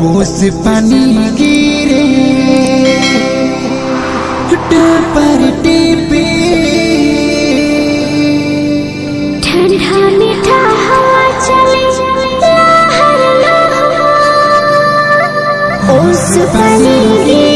ओस पानी गिरे पर टीपे। ठंडा मीठा हवा चले ओस पानी गिरे।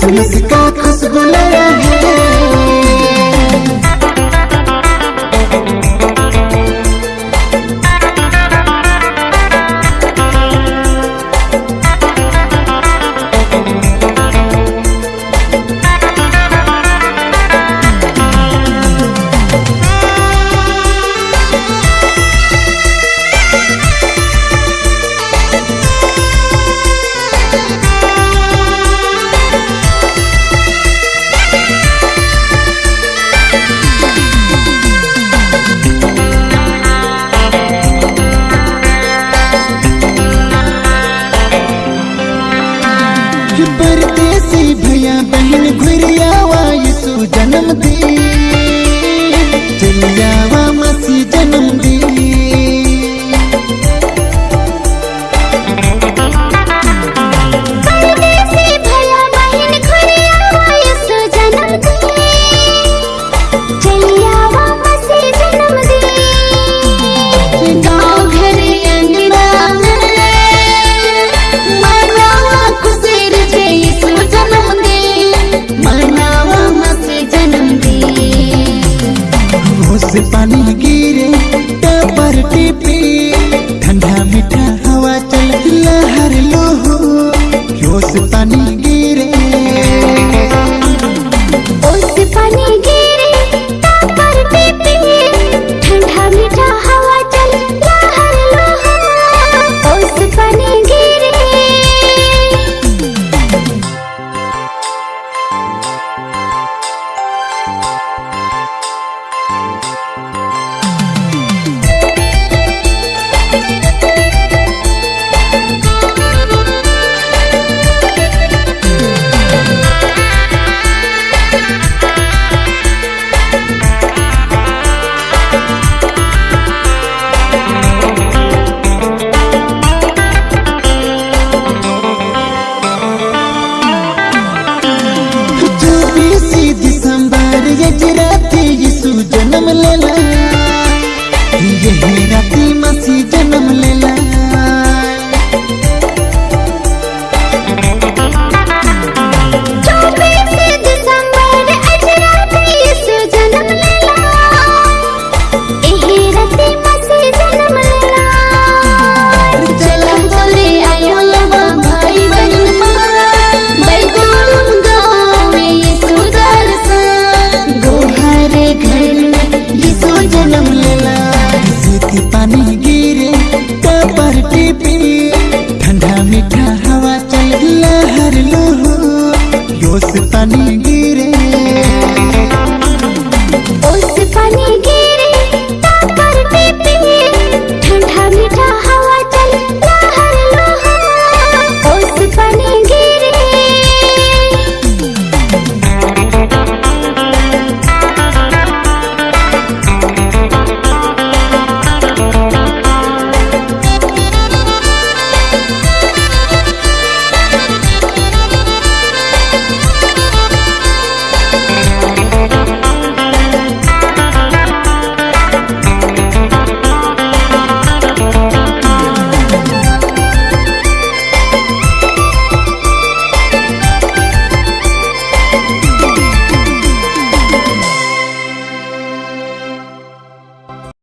किसमिस का खुशबू लगा है। परदेसी भैया बहन घुरिया जन्म दी। Africa. दोस्तानी